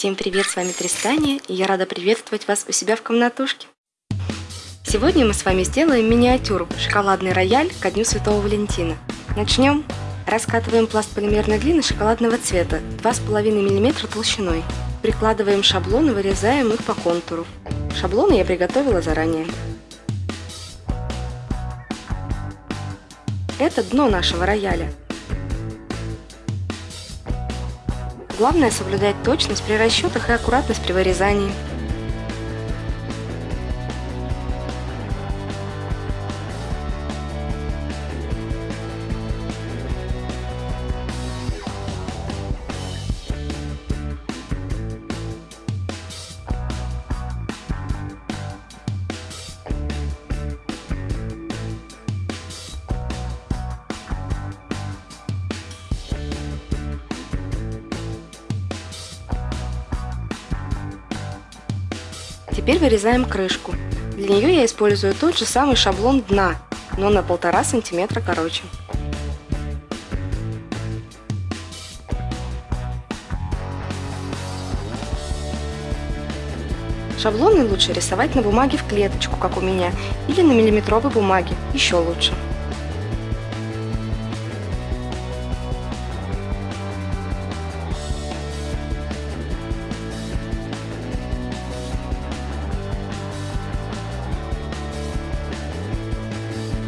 Всем привет, с вами Тристания, и я рада приветствовать вас у себя в комнатушке. Сегодня мы с вами сделаем миниатюру «Шоколадный рояль ко Дню Святого Валентина». Начнем. Раскатываем пласт полимерной глины шоколадного цвета 2,5 мм толщиной. Прикладываем шаблон и вырезаем их по контуру. Шаблоны я приготовила заранее. Это дно нашего рояля. Главное соблюдать точность при расчетах и аккуратность при вырезании. Теперь вырезаем крышку. Для нее я использую тот же самый шаблон дна, но на полтора сантиметра короче. Шаблоны лучше рисовать на бумаге в клеточку, как у меня, или на миллиметровой бумаге, еще лучше.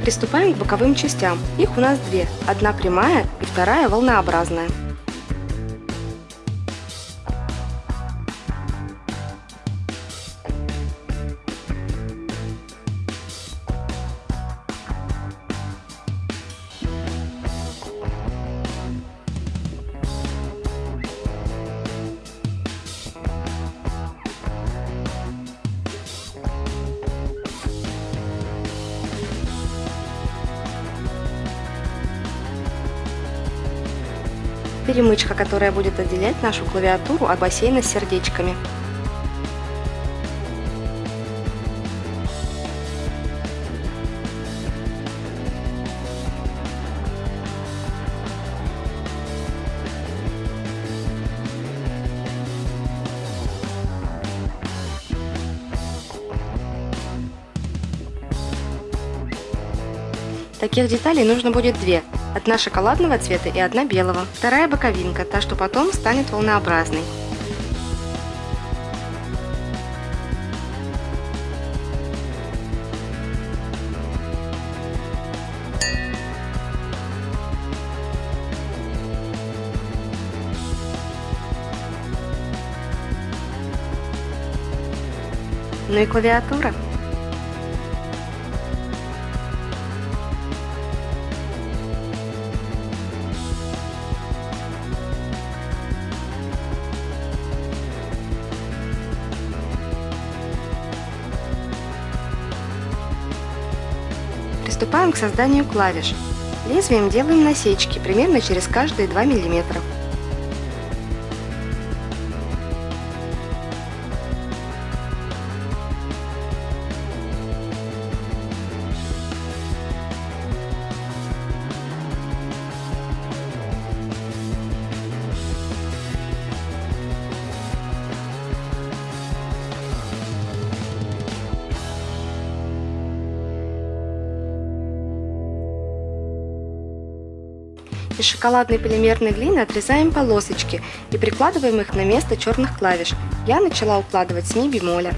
Приступаем к боковым частям. Их у нас две. Одна прямая и вторая волнообразная. Перемычка, которая будет отделять нашу клавиатуру от бассейна с сердечками. Таких деталей нужно будет две. Одна шоколадного цвета и одна белого. Вторая боковинка, та, что потом станет волнообразной. Ну и клавиатура. Приступаем к созданию клавиш. Лезвием делаем насечки примерно через каждые 2 миллиметра. Из шоколадной полимерной глины отрезаем полосочки и прикладываем их на место черных клавиш. Я начала укладывать с ми бемоля.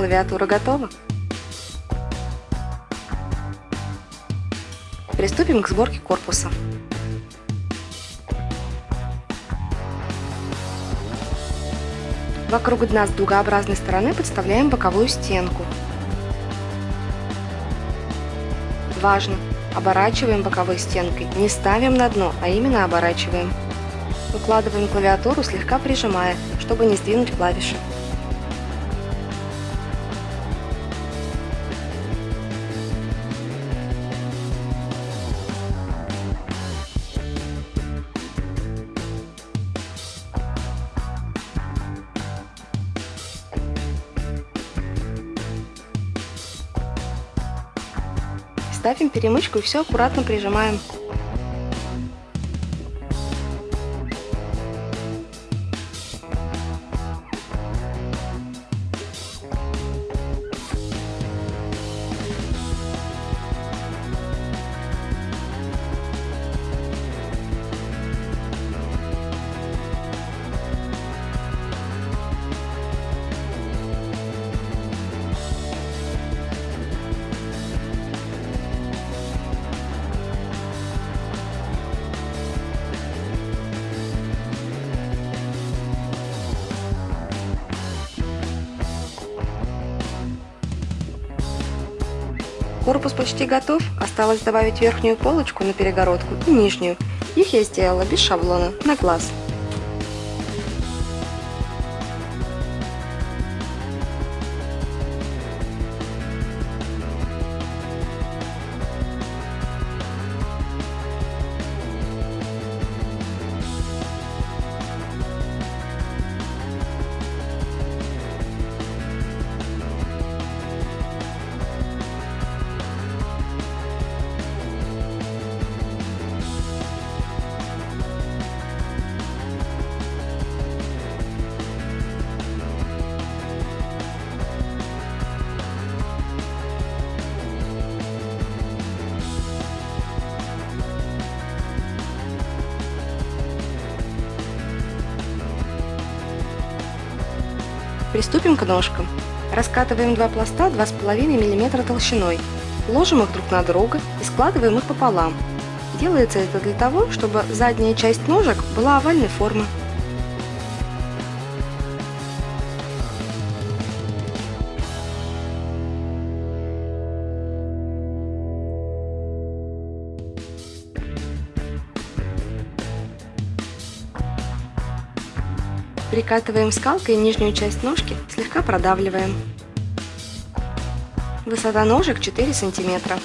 Клавиатура готова. Приступим к сборке корпуса. Вокруг дна с дугообразной стороны подставляем боковую стенку. Важно! Оборачиваем боковой стенкой, не ставим на дно, а именно оборачиваем. Укладываем клавиатуру, слегка прижимая, чтобы не сдвинуть клавиши. Ставим перемычку и все аккуратно прижимаем. Корпус почти готов, осталось добавить верхнюю полочку на перегородку и нижнюю. Их я сделала без шаблона, на глаз. Приступим к ножкам. Раскатываем два пласта 2,5 мм толщиной. Ложим их друг на друга и складываем их пополам. Делается это для того, чтобы задняя часть ножек была овальной формы. Прикатываем скалкой нижнюю часть ножки, слегка продавливаем. Высота ножек 4 сантиметра.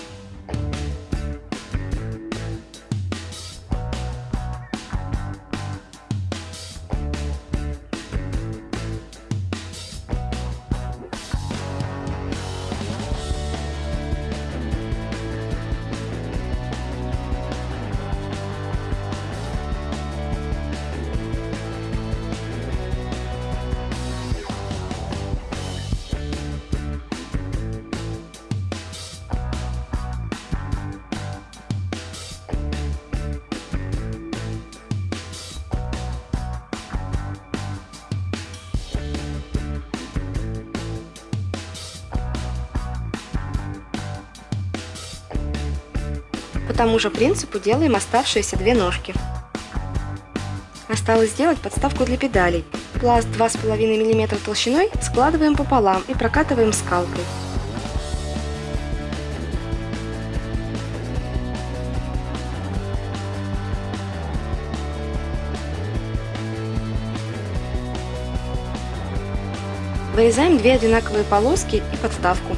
Тому же принципу делаем оставшиеся две ножки. Осталось сделать подставку для педалей. Пласт 2,5 мм толщиной складываем пополам и прокатываем скалкой. Вырезаем две одинаковые полоски и подставку.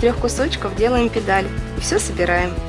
Трех кусочков делаем педаль и все собираем.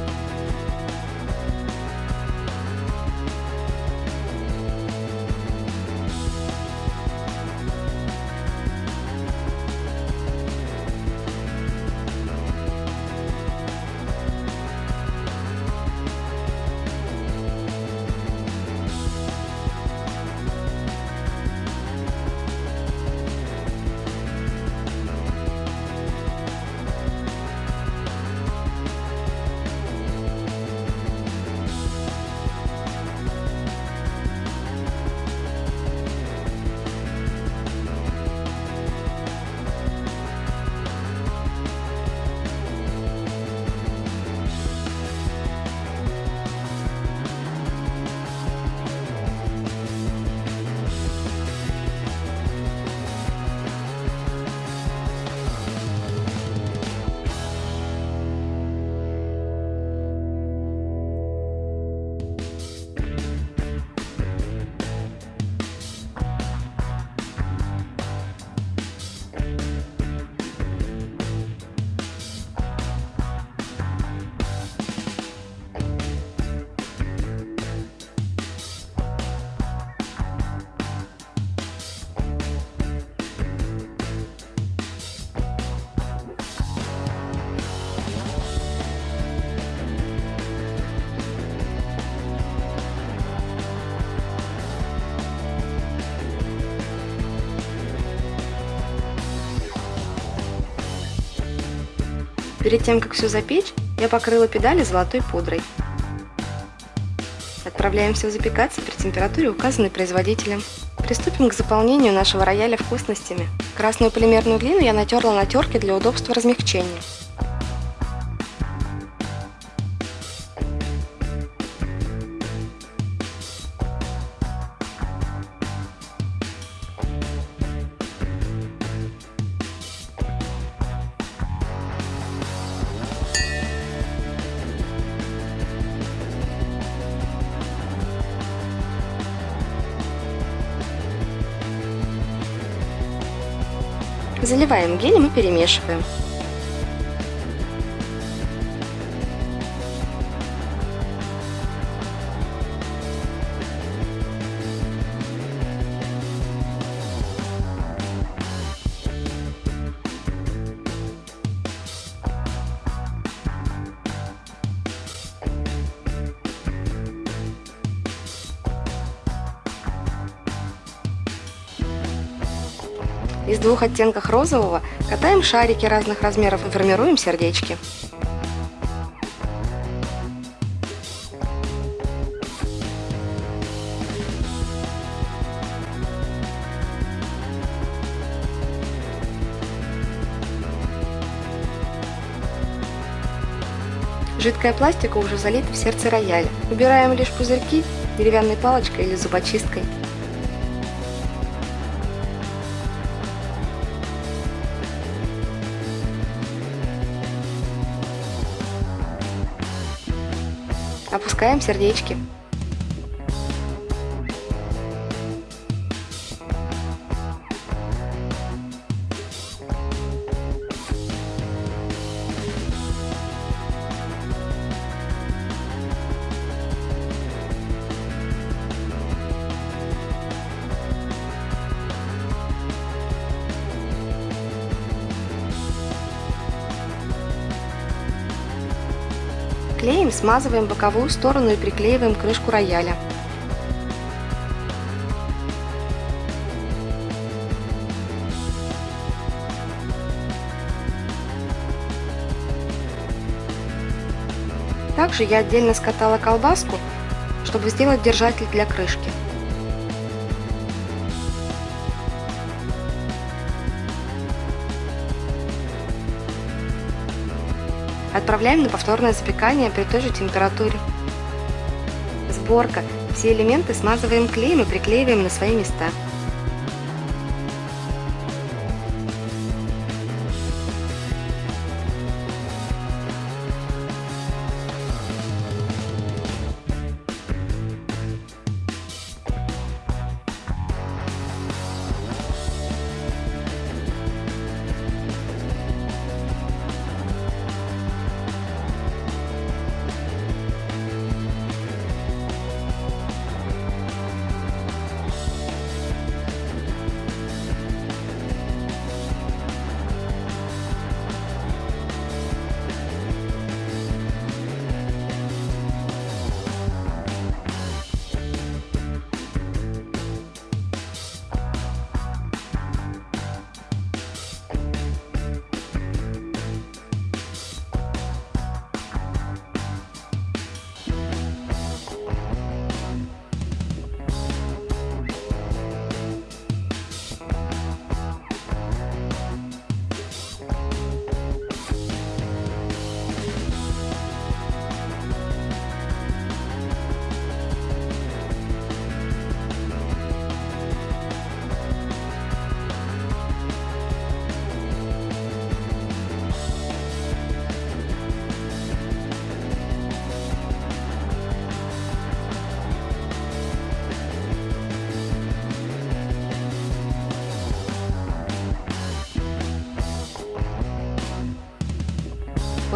Перед тем, как все запечь, я покрыла педали золотой пудрой. Отправляемся запекаться при температуре, указанной производителем. Приступим к заполнению нашего рояля вкусностями. Красную полимерную глину я натерла на терке для удобства размягчения. Заливаем гелем и перемешиваем. Из двух оттенков розового катаем шарики разных размеров и формируем сердечки. Жидкая пластика уже залита в сердце рояля. Убираем лишь пузырьки деревянной палочкой или зубочисткой. Опускаем сердечки. Смазываем боковую сторону и приклеиваем крышку рояля. Также я отдельно скатала колбаску, чтобы сделать держатель для крышки. Отправляем на повторное запекание при той же температуре. Сборка. Все элементы смазываем клеем и приклеиваем на свои места.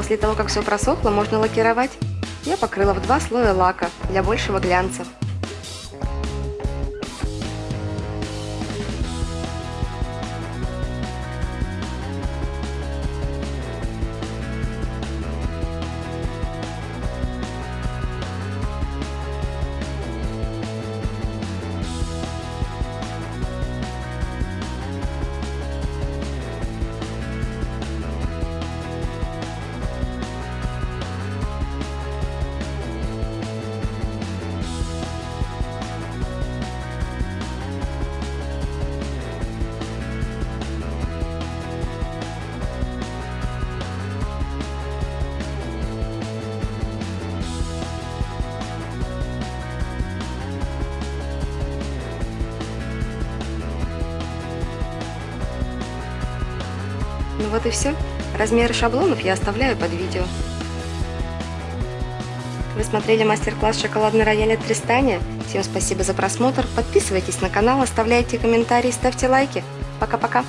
После того, как все просохло, можно лакировать. Я покрыла в два слоя лака для большего глянца. Вот и все. Размеры шаблонов я оставляю под видео. Вы смотрели мастер-класс «Шоколадный рояль» от Тристания? Всем спасибо за просмотр. Подписывайтесь на канал, оставляйте комментарии, ставьте лайки. Пока-пока.